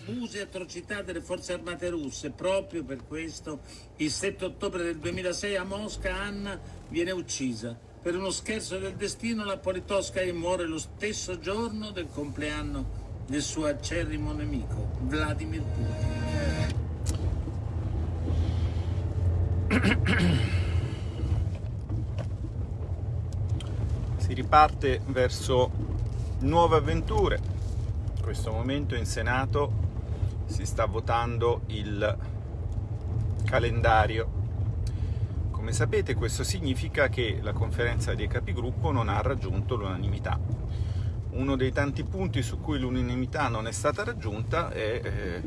abusi e atrocità delle forze armate russe. Proprio per questo il 7 ottobre del 2006 a Mosca Anna viene uccisa. Per uno scherzo del destino la Politkovskaya muore lo stesso giorno del compleanno del suo acerrimo nemico, Vladimir Putin. si riparte verso nuove avventure. In questo momento in Senato si sta votando il calendario. Come sapete questo significa che la conferenza dei capigruppo non ha raggiunto l'unanimità. Uno dei tanti punti su cui l'unanimità non è stata raggiunta è eh,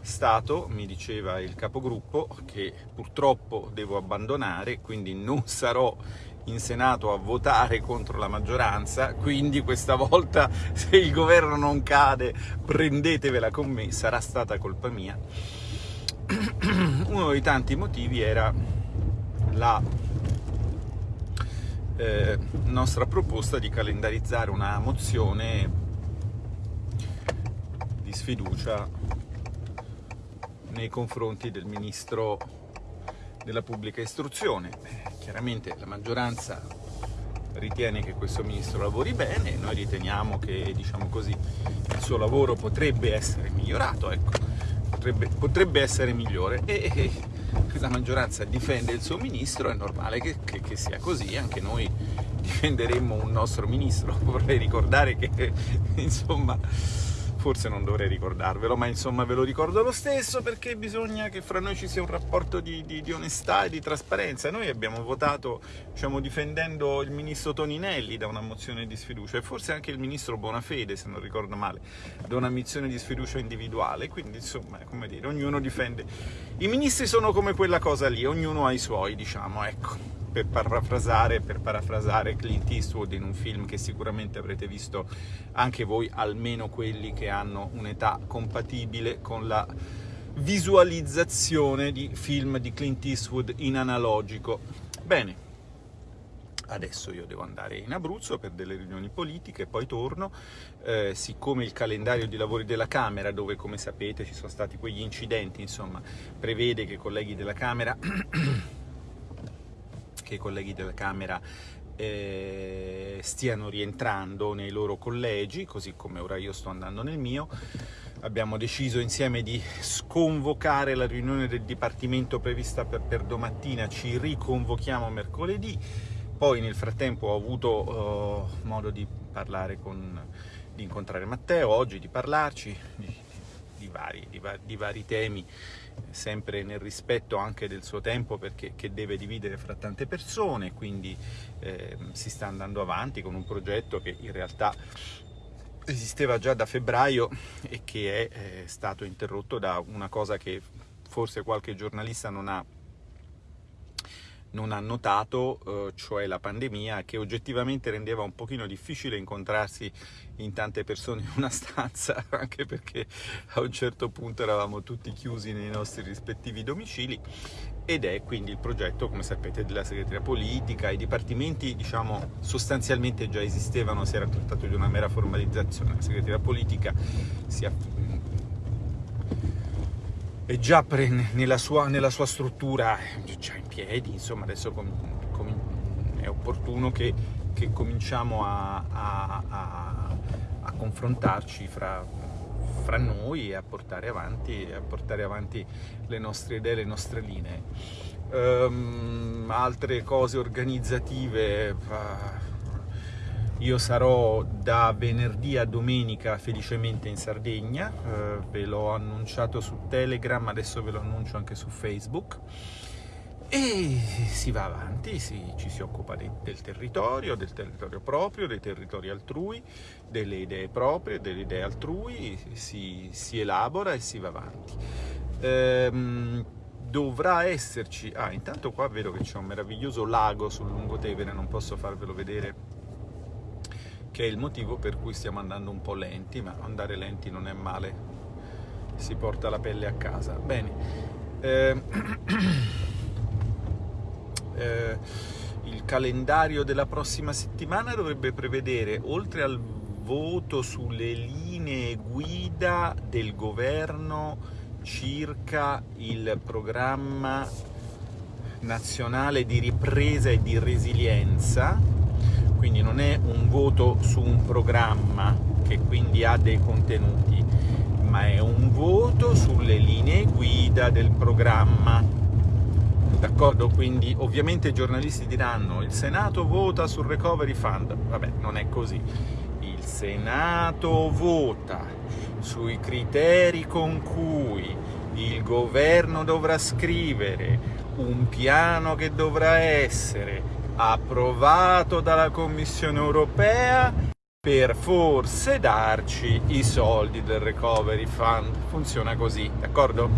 stato, mi diceva il capogruppo, che purtroppo devo abbandonare, quindi non sarò in Senato a votare contro la maggioranza, quindi questa volta se il governo non cade prendetevela con me, sarà stata colpa mia. Uno dei tanti motivi era la eh, nostra proposta di calendarizzare una mozione di sfiducia nei confronti del ministro della pubblica istruzione. Chiaramente la maggioranza ritiene che questo ministro lavori bene, noi riteniamo che diciamo così, il suo lavoro potrebbe essere migliorato, ecco, potrebbe, potrebbe essere migliore e, e, la maggioranza difende il suo ministro, è normale che, che, che sia così, anche noi difenderemmo un nostro ministro, vorrei ricordare che insomma forse non dovrei ricordarvelo, ma insomma ve lo ricordo lo stesso perché bisogna che fra noi ci sia un rapporto di, di, di onestà e di trasparenza. Noi abbiamo votato, diciamo, difendendo il ministro Toninelli da una mozione di sfiducia e forse anche il ministro Bonafede, se non ricordo male, da una mozione di sfiducia individuale, quindi insomma, come dire, ognuno difende. I ministri sono come quella cosa lì, ognuno ha i suoi, diciamo, ecco per parafrasare, per parafrasare Clint Eastwood in un film che sicuramente avrete visto anche voi, almeno quelli che hanno un'età compatibile con la visualizzazione di film di Clint Eastwood in analogico. Bene, adesso io devo andare in Abruzzo per delle riunioni politiche, poi torno, eh, siccome il calendario di lavori della Camera, dove come sapete ci sono stati quegli incidenti, insomma, prevede che i colleghi della Camera che i colleghi della Camera eh, stiano rientrando nei loro collegi, così come ora io sto andando nel mio. Abbiamo deciso insieme di sconvocare la riunione del Dipartimento prevista per, per domattina, ci riconvochiamo mercoledì. Poi nel frattempo ho avuto uh, modo di parlare con, di incontrare Matteo oggi, di parlarci di, di, vari, di, di vari temi sempre nel rispetto anche del suo tempo perché deve dividere fra tante persone, quindi eh, si sta andando avanti con un progetto che in realtà esisteva già da febbraio e che è eh, stato interrotto da una cosa che forse qualche giornalista non ha non ha notato, eh, cioè la pandemia, che oggettivamente rendeva un pochino difficile incontrarsi in tante persone in una stanza, anche perché a un certo punto eravamo tutti chiusi nei nostri rispettivi domicili, ed è quindi il progetto, come sapete, della segreteria politica, i dipartimenti diciamo sostanzialmente già esistevano, si era trattato di una mera formalizzazione, la segreteria politica si è già nella sua, nella sua struttura già in piedi, insomma adesso è opportuno che, che cominciamo a, a, a, a confrontarci fra, fra, noi e a portare, avanti, portare avanti le nostre idee, le nostre linee. Um, altre cose organizzative... Uh, io sarò da venerdì a domenica felicemente in Sardegna, eh, ve l'ho annunciato su Telegram, adesso ve lo annuncio anche su Facebook. E si va avanti, si, ci si occupa de, del territorio, del territorio proprio, dei territori altrui, delle idee proprie, delle idee altrui, si, si elabora e si va avanti. Ehm, dovrà esserci... Ah, intanto qua vedo che c'è un meraviglioso lago sul lungotevere, non posso farvelo vedere che è il motivo per cui stiamo andando un po' lenti, ma andare lenti non è male, si porta la pelle a casa. Bene, eh, eh, il calendario della prossima settimana dovrebbe prevedere, oltre al voto sulle linee guida del governo circa il programma nazionale di ripresa e di resilienza, quindi non è un voto su un programma che quindi ha dei contenuti, ma è un voto sulle linee guida del programma. D'accordo? Quindi ovviamente i giornalisti diranno il Senato vota sul Recovery Fund. Vabbè, non è così. Il Senato vota sui criteri con cui il governo dovrà scrivere un piano che dovrà essere approvato dalla Commissione europea per forse darci i soldi del Recovery Fund. Funziona così, d'accordo?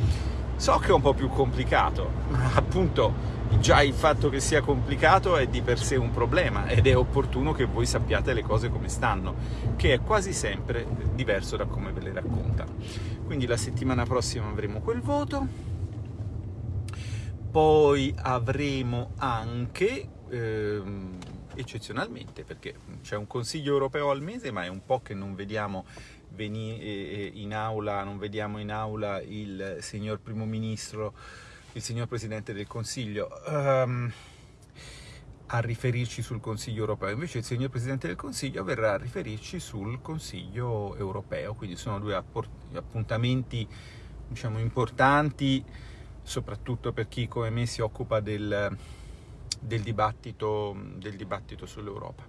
So che è un po' più complicato, ma appunto già il fatto che sia complicato è di per sé un problema ed è opportuno che voi sappiate le cose come stanno, che è quasi sempre diverso da come ve le raccontano. Quindi la settimana prossima avremo quel voto, poi avremo anche... Ehm, eccezionalmente, perché c'è un Consiglio europeo al mese, ma è un po' che non vediamo in aula, non vediamo in aula il signor Primo Ministro, il signor Presidente del Consiglio, um, a riferirci sul Consiglio europeo. Invece il signor Presidente del Consiglio verrà a riferirci sul Consiglio europeo, quindi sono due appuntamenti diciamo, importanti, soprattutto per chi come me si occupa del, del dibattito, del dibattito sull'Europa.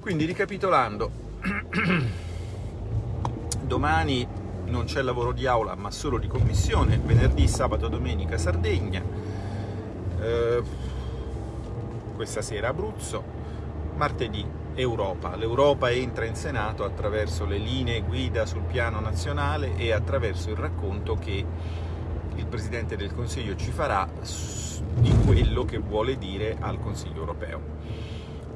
Quindi ricapitolando, domani non c'è lavoro di aula ma solo di commissione, venerdì, sabato, domenica Sardegna, eh, questa sera Abruzzo, martedì Europa. L'Europa entra in Senato attraverso le linee guida sul piano nazionale e attraverso il racconto che il Presidente del Consiglio ci farà di quello che vuole dire al Consiglio europeo.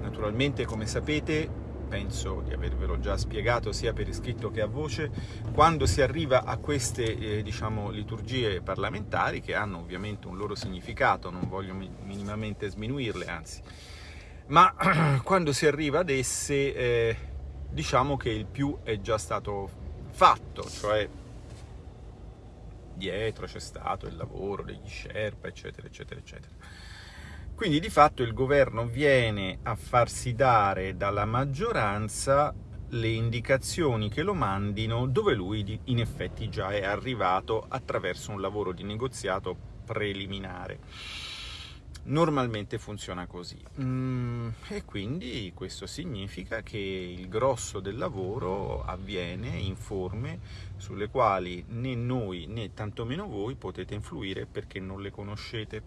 Naturalmente, come sapete, penso di avervelo già spiegato sia per iscritto che a voce, quando si arriva a queste eh, diciamo, liturgie parlamentari, che hanno ovviamente un loro significato, non voglio minimamente sminuirle, anzi, ma quando si arriva ad esse eh, diciamo che il più è già stato fatto, cioè dietro c'è stato il lavoro degli Sherpa, eccetera, eccetera, eccetera. Quindi di fatto il governo viene a farsi dare dalla maggioranza le indicazioni che lo mandino dove lui in effetti già è arrivato attraverso un lavoro di negoziato preliminare. Normalmente funziona così mm, e quindi questo significa che il grosso del lavoro avviene in forme sulle quali né noi né tantomeno voi potete influire perché non le conoscete.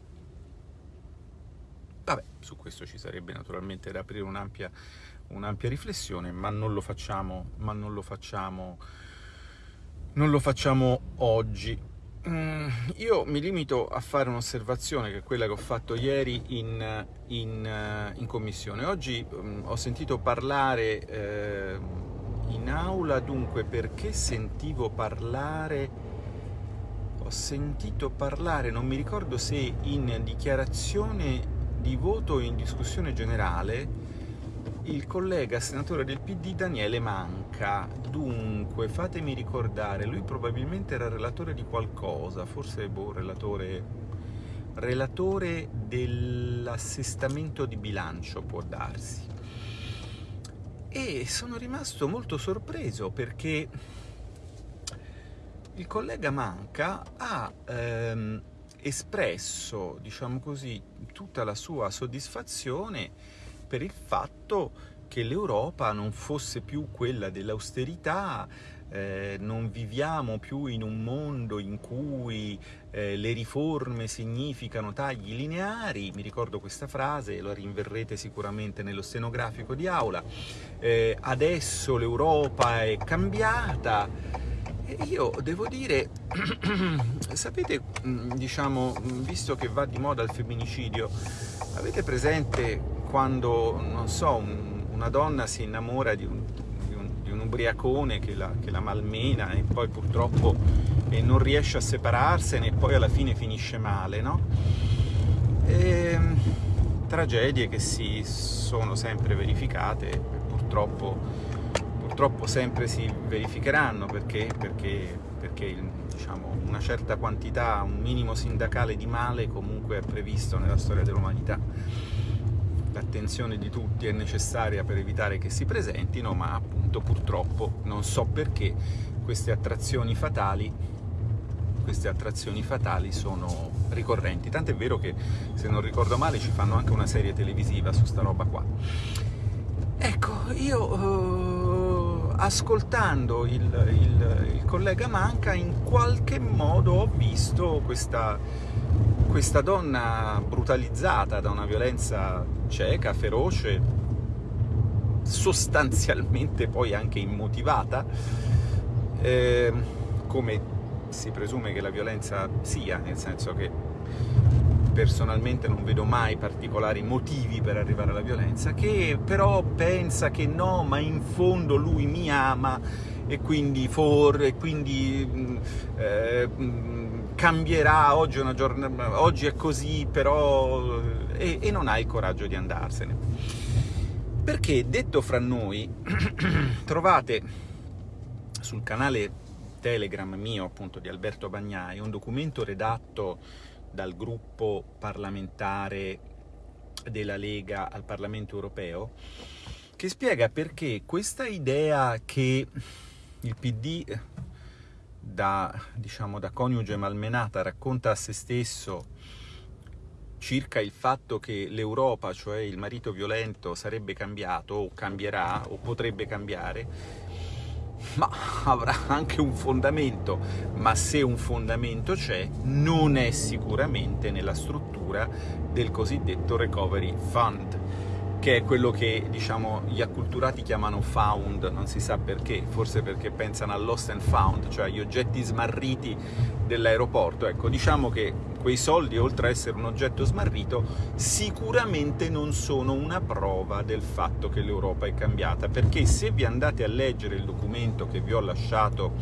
Vabbè, su questo ci sarebbe naturalmente da aprire un'ampia un riflessione, ma non lo facciamo, ma non lo facciamo, non lo facciamo oggi. Mm, io mi limito a fare un'osservazione che è quella che ho fatto ieri in, in, in commissione. Oggi um, ho sentito parlare eh, in aula, dunque perché sentivo parlare, ho sentito parlare, non mi ricordo se in dichiarazione di voto o in discussione generale, il collega senatore del PD Daniele Manca. Dunque, fatemi ricordare, lui probabilmente era relatore di qualcosa, forse boh, relatore, relatore dell'assestamento di bilancio, può darsi. E sono rimasto molto sorpreso perché il collega Manca ha ehm, espresso, diciamo così, tutta la sua soddisfazione per il fatto che l'Europa non fosse più quella dell'austerità, eh, non viviamo più in un mondo in cui eh, le riforme significano tagli lineari, mi ricordo questa frase, lo rinverrete sicuramente nello stenografico di aula, eh, adesso l'Europa è cambiata, e io devo dire, sapete, mm, diciamo, visto che va di moda il femminicidio, avete presente quando, non so, un, una donna si innamora di un, di un, di un ubriacone che la, che la, malmena e poi purtroppo eh, non riesce a separarsene e poi alla fine finisce male, no? E, ehm, tragedie che si sono sempre verificate, purtroppo purtroppo sempre si verificheranno perché, perché, perché diciamo, una certa quantità, un minimo sindacale di male comunque è previsto nella storia dell'umanità. L'attenzione di tutti è necessaria per evitare che si presentino, ma appunto purtroppo non so perché queste attrazioni fatali, queste attrazioni fatali sono ricorrenti. Tant'è vero che, se non ricordo male, ci fanno anche una serie televisiva su sta roba qua. Ecco, io... Uh ascoltando il, il, il, collega Manca in qualche modo ho visto questa, questa donna brutalizzata da una violenza cieca, feroce, sostanzialmente poi anche immotivata, eh, come si presume che la violenza sia, nel senso che personalmente non vedo mai particolari motivi per arrivare alla violenza, che però pensa che no, ma in fondo lui mi ama e quindi, for, e quindi mm, eh, mm, cambierà, oggi giornata, oggi è così, però... E, e non ha il coraggio di andarsene. Perché, detto fra noi, trovate sul canale Telegram mio, appunto, di Alberto Bagnai, un documento redatto dal gruppo parlamentare della Lega al Parlamento europeo, che spiega perché questa idea che il PD da, diciamo, da coniuge malmenata racconta a se stesso circa il fatto che l'Europa, cioè il marito violento, sarebbe cambiato, o cambierà, o potrebbe cambiare, ma avrà anche un fondamento, ma se un fondamento c'è, non è sicuramente nella struttura del cosiddetto Recovery Fund, che è quello che diciamo, gli acculturati chiamano found, non si sa perché, forse perché pensano al lost and found, cioè agli oggetti smarriti dell'aeroporto. Ecco, diciamo che quei soldi, oltre a essere un oggetto smarrito, sicuramente non sono una prova del fatto che l'Europa è cambiata, perché se vi andate a leggere il documento che vi ho lasciato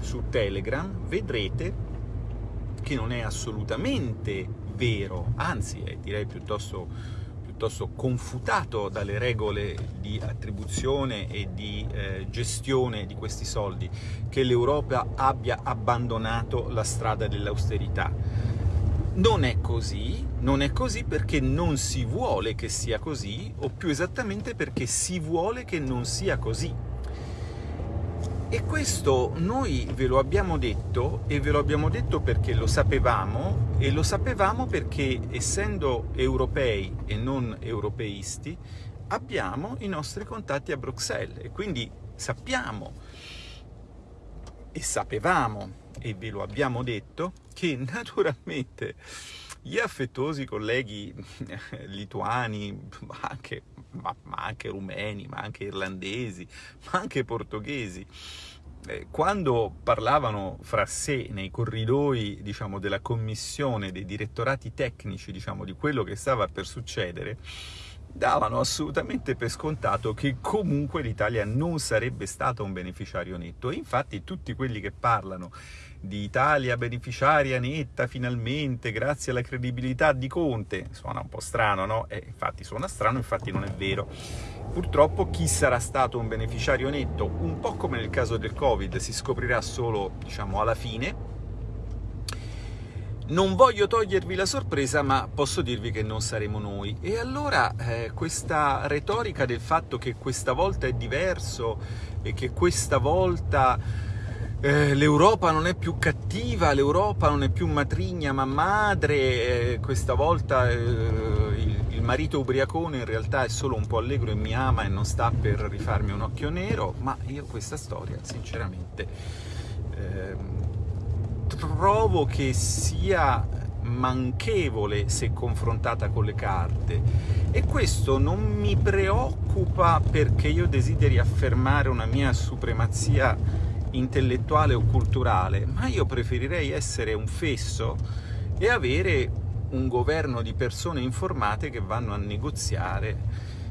su Telegram, vedrete che non è assolutamente vero, anzi è direi piuttosto piuttosto confutato dalle regole di attribuzione e di eh, gestione di questi soldi, che l'Europa abbia abbandonato la strada dell'austerità. Non è così, non è così perché non si vuole che sia così, o più esattamente perché si vuole che non sia così. E questo noi ve lo abbiamo detto, e ve lo abbiamo detto perché lo sapevamo, e lo sapevamo perché, essendo europei e non europeisti, abbiamo i nostri contatti a Bruxelles, e quindi sappiamo, e sapevamo, e ve lo abbiamo detto, che naturalmente gli affettuosi colleghi lituani, ma anche ma, ma anche rumeni, ma anche irlandesi, ma anche portoghesi, eh, quando parlavano fra sé nei corridoi diciamo, della commissione, dei direttorati tecnici diciamo, di quello che stava per succedere, davano assolutamente per scontato che comunque l'Italia non sarebbe stata un beneficiario netto. Infatti tutti quelli che parlano di Italia beneficiaria netta finalmente grazie alla credibilità di Conte. Suona un po' strano, no? Eh, infatti suona strano, infatti non è vero. Purtroppo chi sarà stato un beneficiario netto, un po' come nel caso del Covid, si scoprirà solo, diciamo, alla fine. Non voglio togliervi la sorpresa, ma posso dirvi che non saremo noi. E allora eh, questa retorica del fatto che questa volta è diverso e che questa volta eh, l'Europa non è più cattiva, l'Europa non è più matrigna ma madre, eh, questa volta eh, il, il, marito ubriacone in realtà è solo un po' allegro e mi ama e non sta per rifarmi un occhio nero, ma io questa storia sinceramente ehm, trovo che sia manchevole se confrontata con le carte. E questo non mi preoccupa perché io desideri affermare una mia supremazia intellettuale o culturale, ma io preferirei essere un fesso e avere un governo di persone informate che vanno a negoziare.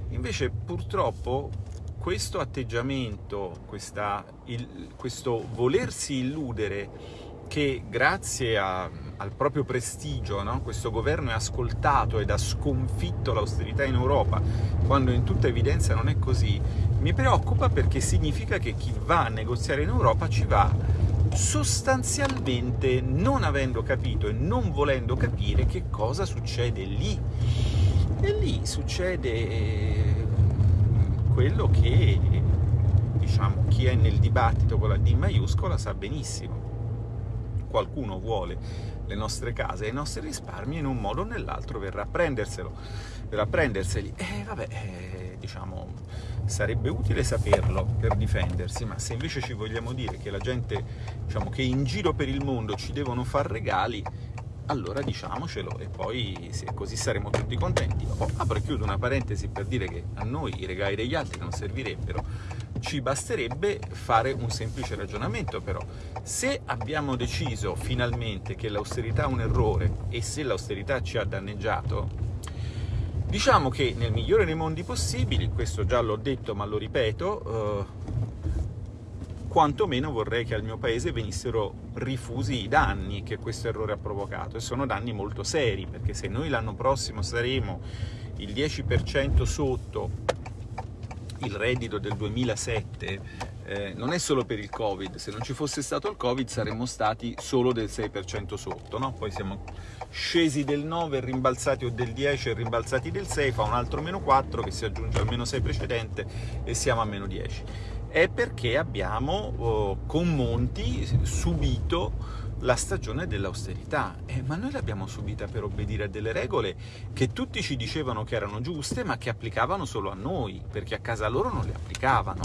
Invece purtroppo questo atteggiamento, questa, il, questo volersi illudere che grazie a al proprio prestigio, no? questo governo è ascoltato ed ha sconfitto l'austerità in Europa, quando in tutta evidenza non è così, mi preoccupa perché significa che chi va a negoziare in Europa ci va sostanzialmente non avendo capito e non volendo capire che cosa succede lì. E lì succede eh, quello che diciamo, chi è nel dibattito con la D maiuscola sa benissimo. Qualcuno vuole le nostre case e i nostri risparmi in un modo o nell'altro verrà a prenderselo, verrà a prenderseli. E vabbè, eh, diciamo, sarebbe utile saperlo per difendersi, ma se invece ci vogliamo dire che la gente, diciamo, che in giro per il mondo ci devono far regali, allora diciamocelo e poi se così saremo tutti contenti. Oh, apro e chiudo una parentesi per dire che a noi i regali degli altri non servirebbero, ci basterebbe fare un semplice ragionamento però. Se abbiamo deciso finalmente che l'austerità è un errore e se l'austerità ci ha danneggiato, diciamo che nel migliore dei mondi possibili, questo già l'ho detto ma lo ripeto, eh, quantomeno vorrei che al mio paese venissero rifusi i danni che questo errore ha provocato, e sono danni molto seri, perché se noi l'anno prossimo saremo il 10% sotto il reddito del 2007, eh, non è solo per il Covid, se non ci fosse stato il Covid saremmo stati solo del 6% sotto, no? poi siamo scesi del 9, rimbalzati o del 10 e rimbalzati del 6, fa un altro meno 4 che si aggiunge al meno 6 precedente e siamo a meno 10 è perché abbiamo oh, con Monti subito la stagione dell'austerità, eh, ma noi l'abbiamo subita per obbedire a delle regole che tutti ci dicevano che erano giuste, ma che applicavano solo a noi, perché a casa loro non le applicavano.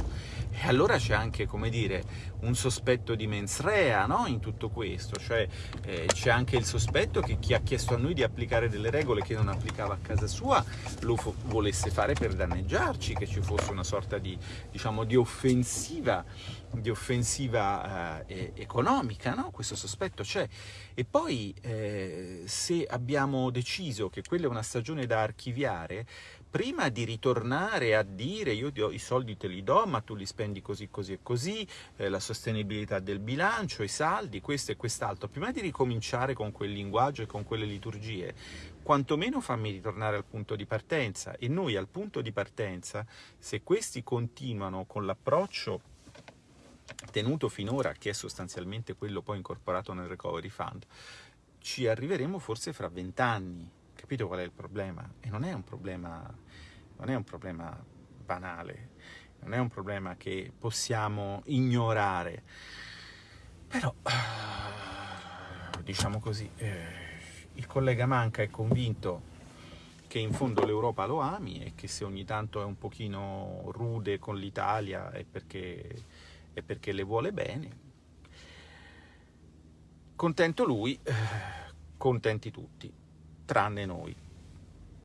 E allora c'è anche, come dire, un sospetto di mens rea no? in tutto questo, cioè eh, c'è anche il sospetto che chi ha chiesto a noi di applicare delle regole che non applicava a casa sua lo volesse fare per danneggiarci, che ci fosse una sorta di, diciamo, di offensiva, di offensiva eh, economica, no? questo sospetto c'è. E poi eh, se abbiamo deciso che quella è una stagione da archiviare, prima di ritornare a dire io i soldi te li do ma tu li spendi così così e così, eh, la sostenibilità del bilancio, i saldi, questo e quest'altro, prima di ricominciare con quel linguaggio e con quelle liturgie, quantomeno fammi ritornare al punto di partenza. E noi al punto di partenza, se questi continuano con l'approccio tenuto finora, che è sostanzialmente quello poi incorporato nel Recovery Fund, ci arriveremo forse fra vent'anni, Capito qual è il problema? E non è un problema, non è un problema banale, non è un problema che possiamo ignorare. Però, diciamo così, eh, il collega Manca è convinto che in fondo l'Europa lo ami e che se ogni tanto è un pochino rude con l'Italia è perché, è perché le vuole bene. Contento lui, eh, contenti tutti tranne noi.